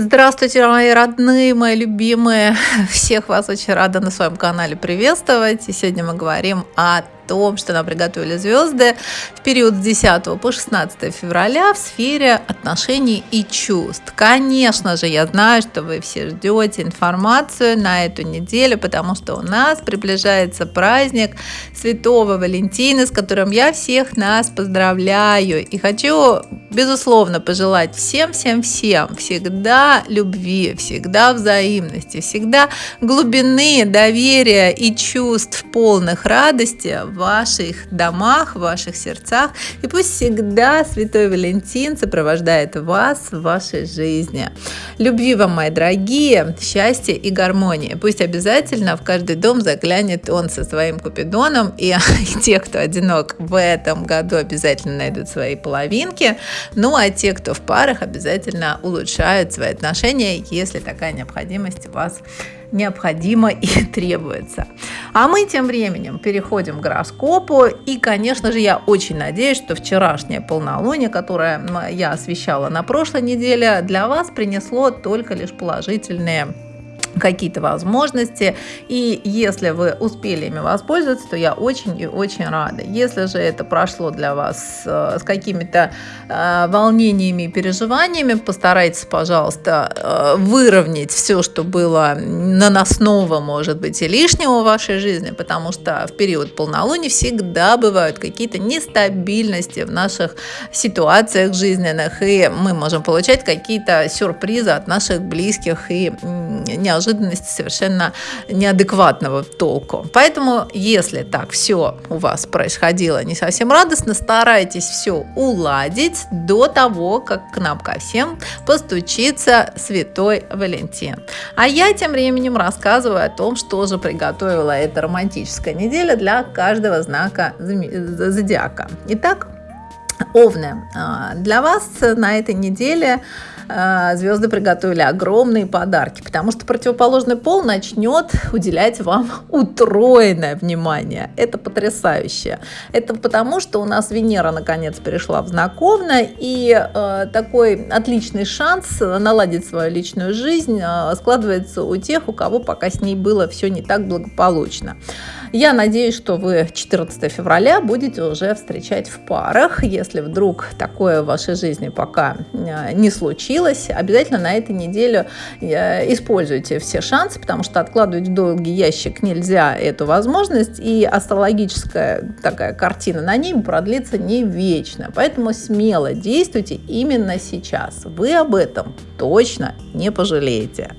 Здравствуйте, мои родные, мои любимые. Всех вас очень рада на своем канале приветствовать. И сегодня мы говорим о том, что нам приготовили звезды в период с 10 по 16 февраля в сфере отношений и чувств. Конечно же, я знаю, что вы все ждете информацию на эту неделю, потому что у нас приближается праздник Святого Валентина, с которым я всех нас поздравляю. И хочу, безусловно, пожелать всем-всем-всем всегда любви, всегда взаимности, всегда глубины доверия и чувств полных радости ваших домах, в ваших сердцах. И пусть всегда Святой Валентин сопровождает вас в вашей жизни. Любви вам, мои дорогие, счастья и гармонии. Пусть обязательно в каждый дом заглянет он со своим купидоном. И, и те, кто одинок в этом году, обязательно найдут свои половинки. Ну а те, кто в парах, обязательно улучшают свои отношения, если такая необходимость у вас необходимо и требуется. А мы тем временем переходим к гороскопу. И, конечно же, я очень надеюсь, что вчерашнее полнолуние, которое я освещала на прошлой неделе, для вас принесло только лишь положительные какие-то возможности, и если вы успели ими воспользоваться, то я очень и очень рада. Если же это прошло для вас э, с какими-то э, волнениями и переживаниями, постарайтесь, пожалуйста, э, выровнять все, что было наносного, может быть, и лишнего в вашей жизни, потому что в период полнолуния всегда бывают какие-то нестабильности в наших ситуациях жизненных, и мы можем получать какие-то сюрпризы от наших близких и неожиданных неожиданности совершенно неадекватного толку. Поэтому, если так все у вас происходило не совсем радостно, старайтесь все уладить до того, как к нам ко всем постучится Святой Валентин. А я тем временем рассказываю о том, что же приготовила эта романтическая неделя для каждого знака зодиака. Итак, Овны, а, для вас на этой неделе звезды приготовили огромные подарки, потому что противоположный пол начнет уделять вам утроенное внимание. Это потрясающе. Это потому, что у нас Венера наконец перешла в знак Овна, и э, такой отличный шанс наладить свою личную жизнь э, складывается у тех, у кого пока с ней было все не так благополучно. Я надеюсь, что вы 14 февраля будете уже встречать в парах. Если вдруг такое в вашей жизни пока э, не случилось, обязательно на этой неделе э, используйте все шансы, потому что откладывать в долгий ящик нельзя эту возможность, и астрологическая такая картина на ней продлится не вечно. Поэтому смело действуйте именно сейчас. Вы об этом точно не пожалеете.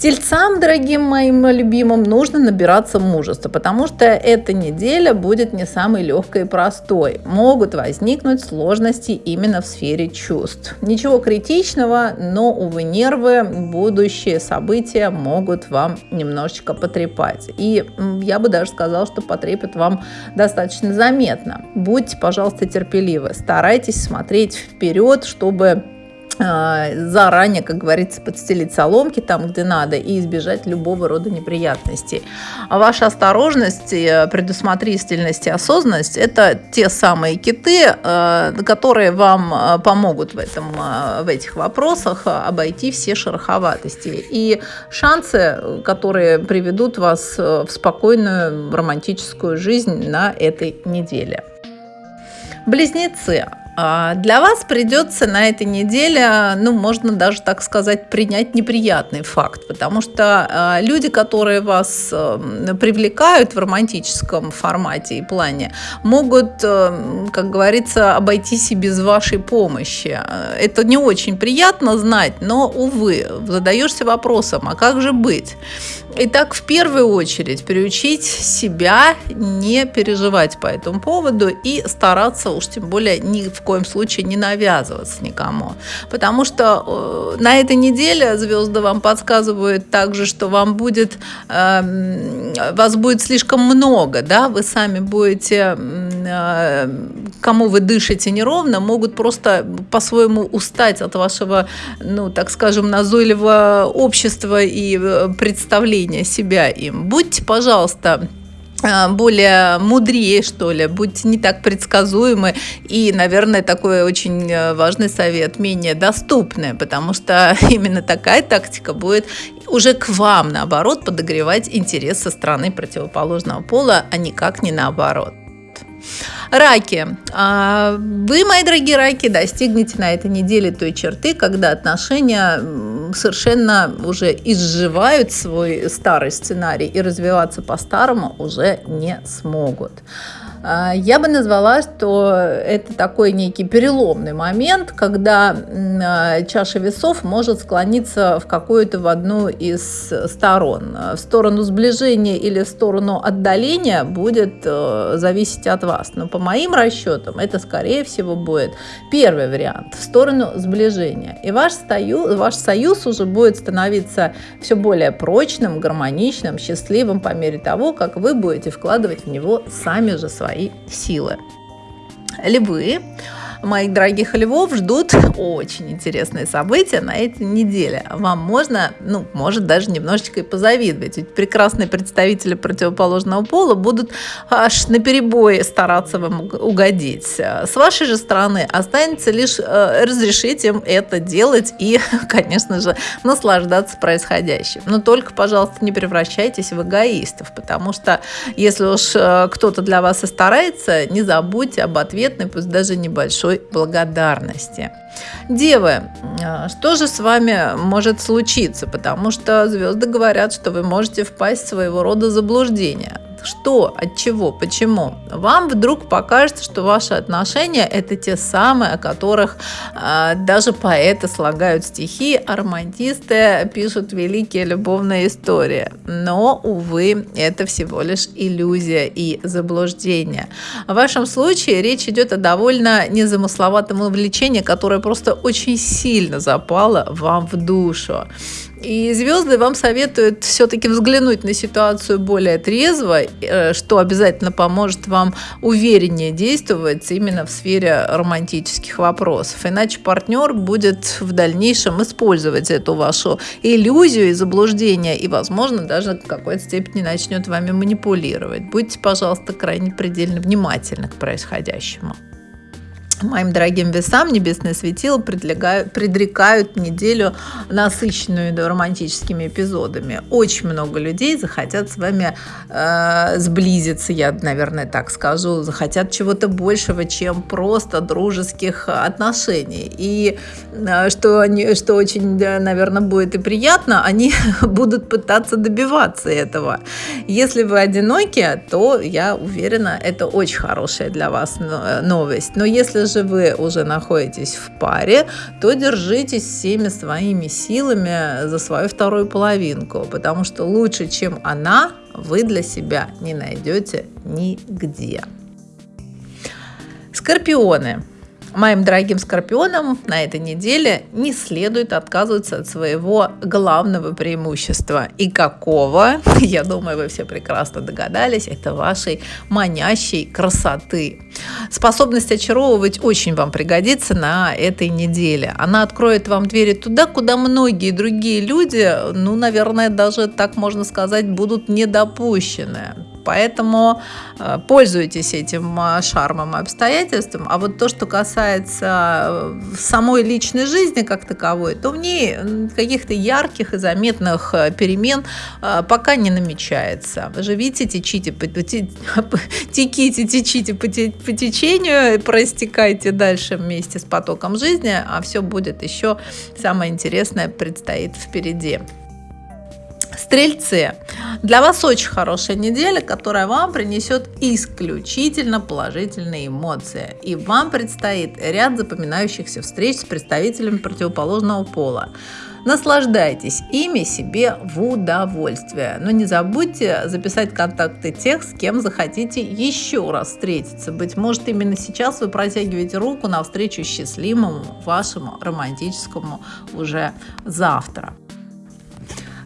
Тельцам, дорогим моим любимым, нужно набираться мужества, потому что эта неделя будет не самой легкой и простой. Могут возникнуть сложности именно в сфере чувств. Ничего критичного, но, увы, нервы, будущие события могут вам немножечко потрепать. И я бы даже сказала, что потрепят вам достаточно заметно. Будьте, пожалуйста, терпеливы, старайтесь смотреть вперед, чтобы заранее, как говорится, подстелить соломки там, где надо, и избежать любого рода неприятностей. А ваша осторожность, предусмотрительность и осознанность – это те самые киты, а, которые вам а, помогут в, этом, в этих вопросах обойти все шероховатости. И шансы, которые приведут вас в спокойную романтическую жизнь на этой неделе. Близнецы. А, для вас придется на этой неделе, ну, можно даже так сказать, принять неприятный факт, потому что а, люди, которые вас эм, привлекают в романтическом формате и плане, могут, эм, как говорится, обойтись и без вашей помощи. Это не очень приятно знать, но, увы, задаешься вопросом, а как же быть? Итак, в первую очередь приучить себя не переживать по этому поводу и стараться уж тем более ни в коем случае не навязываться никому. Потому что э, на этой неделе звезды вам подсказывают также, что вам будет, э, вас будет слишком много, да, вы сами будете, кому вы дышите неровно, могут просто по-своему устать от вашего, ну, так скажем, назойливого общества и э, представления себя им. Будьте, пожалуйста, а, более мудрее, что ли, будьте не так предсказуемы и, наверное, такой очень э, важный совет, менее доступный, потому что именно такая тактика будет уже к вам, наоборот, подогревать интерес со стороны противоположного пола, а никак не наоборот. Раки. А, вы, мои дорогие раки, достигнете на этой неделе той черты, когда отношения совершенно уже изживают свой старый сценарий и развиваться по-старому уже не смогут. А, я бы назвала, что это такой некий переломный момент, когда а, чаша весов может склониться в какую-то в одну из сторон. В сторону сближения или в сторону отдаления будет э, зависеть от вас. Но по моим расчетам это, скорее всего, будет первый вариант в сторону сближения. И ваш союз, ваш союз уже будет становиться все более прочным, гармоничным, счастливым по мере того, как вы будете вкладывать в него сами же свои свои силы. Львы моих дорогих львов ждут очень интересные события на этой неделе. Вам можно, ну, может даже немножечко и позавидовать. Ведь прекрасные представители противоположного пола будут аж на перебой стараться вам угодить. С вашей же стороны останется лишь э, разрешить им это делать и, конечно же, наслаждаться происходящим. Но только, пожалуйста, не превращайтесь в эгоистов, потому что если уж э, кто-то для вас и старается, не забудьте об ответной, пусть даже небольшой большой благодарности. Девы, а, что же с вами может случиться? Потому что звезды говорят, что вы можете впасть в своего рода заблуждение. Что, от чего, почему? Вам вдруг покажется, что ваши отношения это те самые, о которых э, даже поэты слагают стихи, а романтисты пишут великие любовные истории. Но, увы, это всего лишь иллюзия и заблуждение. В вашем случае речь идет о довольно незамысловатом увлечении, которое просто очень сильно запало вам в душу. И звезды вам советуют все-таки взглянуть на ситуацию более трезво, э, что обязательно поможет вам увереннее действовать именно в сфере романтических вопросов. Иначе партнер будет в дальнейшем использовать эту вашу иллюзию и заблуждение, и, возможно, даже в какой-то степени начнет вами манипулировать. Будьте, пожалуйста, крайне предельно внимательны к происходящему. Моим дорогим весам небесные светила предрекают неделю насыщенную романтическими эпизодами. Очень много людей захотят с вами э, сблизиться, я, наверное, так скажу, захотят чего-то большего, чем просто дружеских отношений. И э, что, они, что очень, наверное, будет и приятно, они будут пытаться добиваться этого. Если вы одиноки, то, я уверена, это очень хорошая для вас э, новость. Но если же вы уже находитесь в паре, то держитесь всеми своими силами за свою вторую половинку, потому что лучше, чем она, вы для себя не найдете нигде. Скорпионы. Моим дорогим скорпионам на этой неделе не следует отказываться от своего главного преимущества. И какого, я думаю, вы все прекрасно догадались, это вашей манящей красоты. Способность очаровывать очень вам пригодится на этой неделе. Она откроет вам двери туда, куда многие другие люди, ну, наверное, даже так можно сказать, будут недопущены. Поэтому э, пользуйтесь этим э, шармом и обстоятельством. А вот то, что касается э, самой личной жизни как таковой, то в ней каких-то ярких и заметных перемен пока не намечается. Видите, течите, теките, течите по течению, простекайте дальше вместе с потоком жизни, а все будет еще самое интересное предстоит впереди. Стрельцы, для вас очень хорошая неделя, которая вам принесет исключительно положительные эмоции. И вам предстоит ряд запоминающихся встреч с представителями противоположного пола. Наслаждайтесь ими себе в удовольствие. Но не забудьте записать контакты тех, с кем захотите еще раз встретиться. Быть может, именно сейчас вы протягиваете руку навстречу счастливому вашему романтическому уже завтра.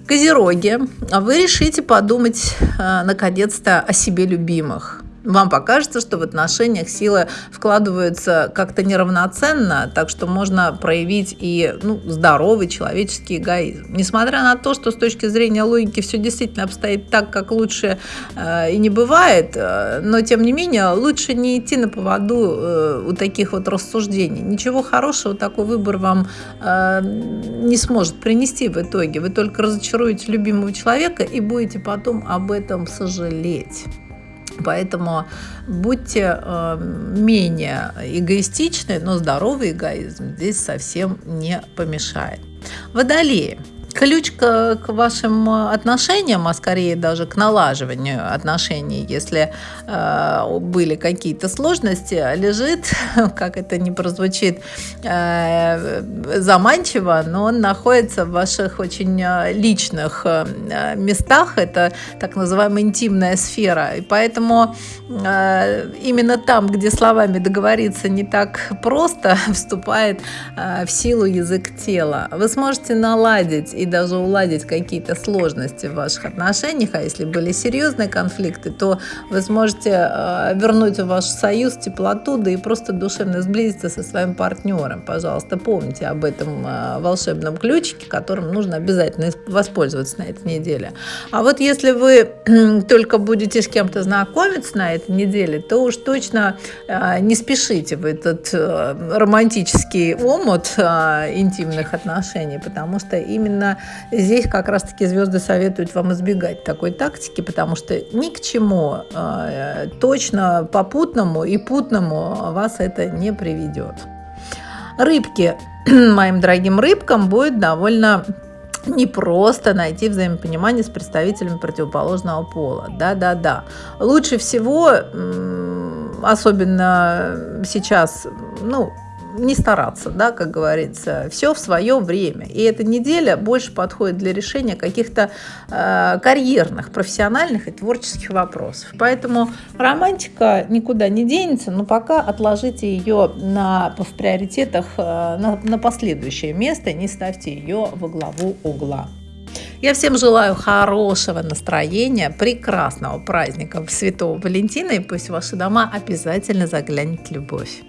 Козероги, вы решите подумать э, наконец-то о себе любимых. Вам покажется, что в отношениях силы вкладываются как-то неравноценно, так что можно проявить и ну, здоровый человеческий эгоизм. Несмотря на то, что с точки зрения логики все действительно обстоит так, как лучше э, и не бывает, э, но тем не менее лучше не идти на поводу э, у таких вот рассуждений. Ничего хорошего такой выбор вам э, не сможет принести в итоге. Вы только разочаруете любимого человека и будете потом об этом сожалеть. Поэтому будьте э, менее эгоистичны, но здоровый эгоизм здесь совсем не помешает. Водолеи. Ключ к, к вашим отношениям, а скорее даже к налаживанию отношений, если э, были какие-то сложности, лежит, как это не прозвучит э, заманчиво, но он находится в ваших очень э, личных э, местах. Это так называемая интимная сфера. И поэтому э, именно там, где словами договориться не так просто, вступает э, в силу язык тела. Вы сможете наладить и даже уладить какие-то сложности в ваших отношениях, а если были серьезные конфликты, то вы сможете э, вернуть в ваш союз теплоту, да и просто душевно сблизиться со своим партнером. Пожалуйста, помните об этом э, волшебном ключике, которым нужно обязательно воспользоваться на этой неделе. А вот если вы только будете с кем-то знакомиться на этой неделе, то уж точно э, не спешите в этот романтический омут интимных отношений, потому что именно здесь как раз-таки звезды советуют вам избегать такой тактики, потому что ни к чему э, точно попутному и путному вас это не приведет. Рыбки, моим дорогим рыбкам, будет довольно не просто найти взаимопонимание с представителями противоположного пола. Да-да-да. Лучше всего, особенно сейчас, ну, не стараться, да, как говорится, все в свое время. И эта неделя больше подходит для решения каких-то э, карьерных, профессиональных и творческих вопросов. Поэтому романтика никуда не денется, но пока отложите ее на, в приоритетах э, на, на последующее место, не ставьте ее во главу угла. Я всем желаю хорошего настроения, прекрасного праздника Святого Валентина, и пусть в ваши дома обязательно заглянет любовь.